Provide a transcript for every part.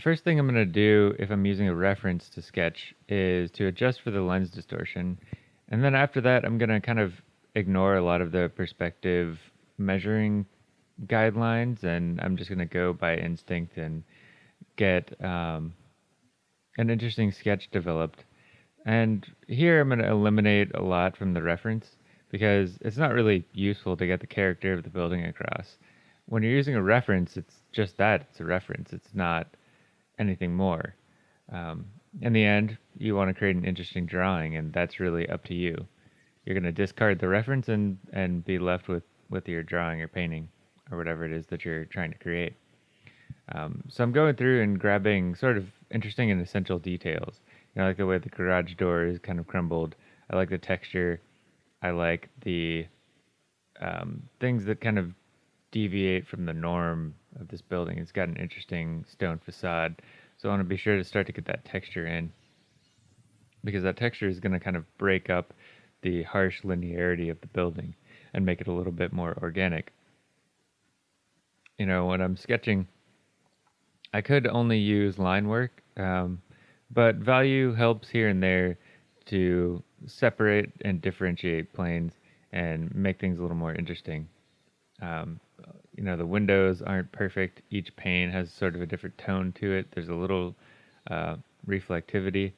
the first thing I'm going to do if I'm using a reference to sketch is to adjust for the lens distortion. And then after that, I'm going to kind of ignore a lot of the perspective measuring guidelines and I'm just going to go by instinct and get um, an interesting sketch developed. And here I'm going to eliminate a lot from the reference because it's not really useful to get the character of the building across. When you're using a reference, it's just that it's a reference, it's not anything more. Um, in the end, you want to create an interesting drawing, and that's really up to you. You're going to discard the reference and, and be left with, with your drawing or painting or whatever it is that you're trying to create. Um, so I'm going through and grabbing sort of interesting and essential details. You know, I like the way the garage door is kind of crumbled. I like the texture. I like the um, things that kind of deviate from the norm of this building. It's got an interesting stone facade, so I want to be sure to start to get that texture in because that texture is going to kind of break up the harsh linearity of the building and make it a little bit more organic. You know, when I'm sketching, I could only use line work, um, but value helps here and there to separate and differentiate planes and make things a little more interesting. Um, you know, the windows aren't perfect. Each pane has sort of a different tone to it. There's a little uh, reflectivity.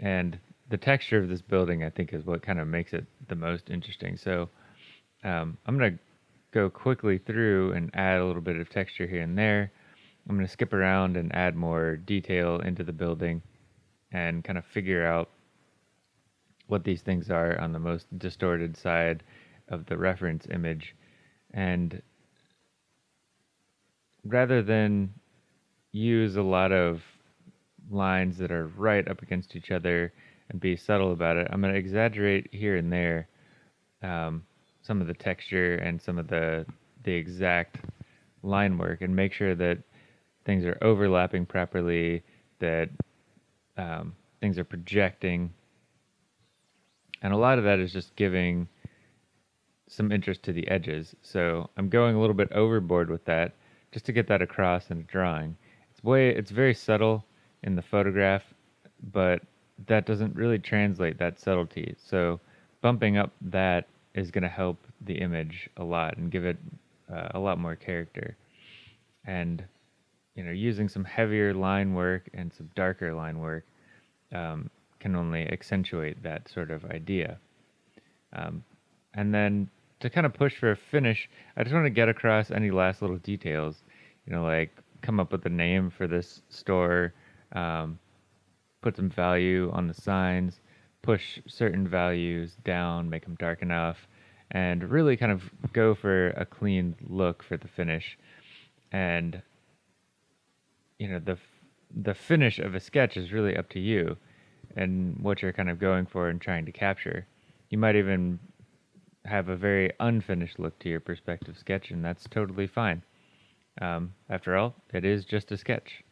And the texture of this building, I think, is what kind of makes it the most interesting. So um, I'm going to go quickly through and add a little bit of texture here and there. I'm going to skip around and add more detail into the building and kind of figure out what these things are on the most distorted side of the reference image. And rather than use a lot of lines that are right up against each other and be subtle about it, I'm going to exaggerate here and there um, some of the texture and some of the the exact line work and make sure that things are overlapping properly, that um, things are projecting. And a lot of that is just giving some interest to the edges. So I'm going a little bit overboard with that just to get that across in a drawing. It's way it's very subtle in the photograph, but that doesn't really translate that subtlety. So bumping up that is going to help the image a lot and give it uh, a lot more character. And you know, using some heavier line work and some darker line work um, can only accentuate that sort of idea. Um, and then to kind of push for a finish, I just want to get across any last little details. You know, like come up with a name for this store, um, put some value on the signs, push certain values down, make them dark enough, and really kind of go for a clean look for the finish. And you know, the the finish of a sketch is really up to you and what you're kind of going for and trying to capture. You might even have a very unfinished look to your perspective sketch, and that's totally fine. Um, after all, it is just a sketch.